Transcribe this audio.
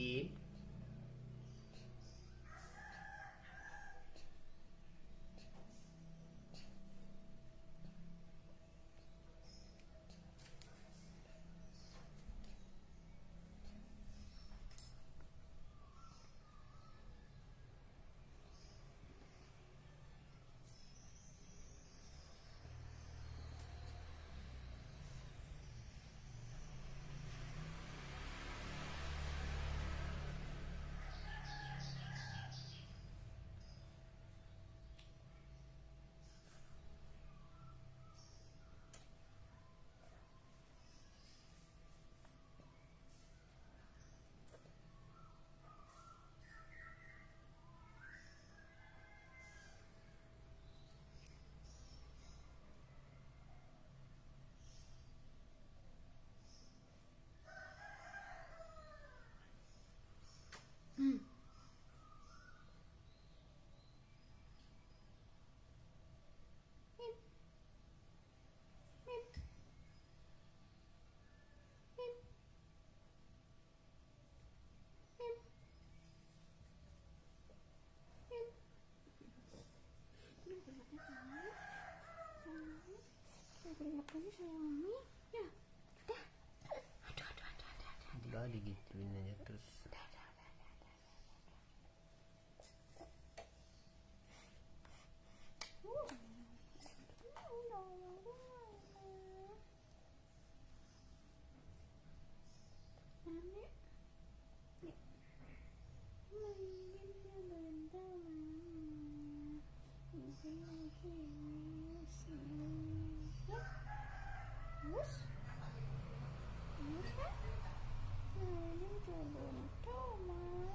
E Udah digituin aja terus. Thank you. Musa? Musa? Musa? Musa? Musa?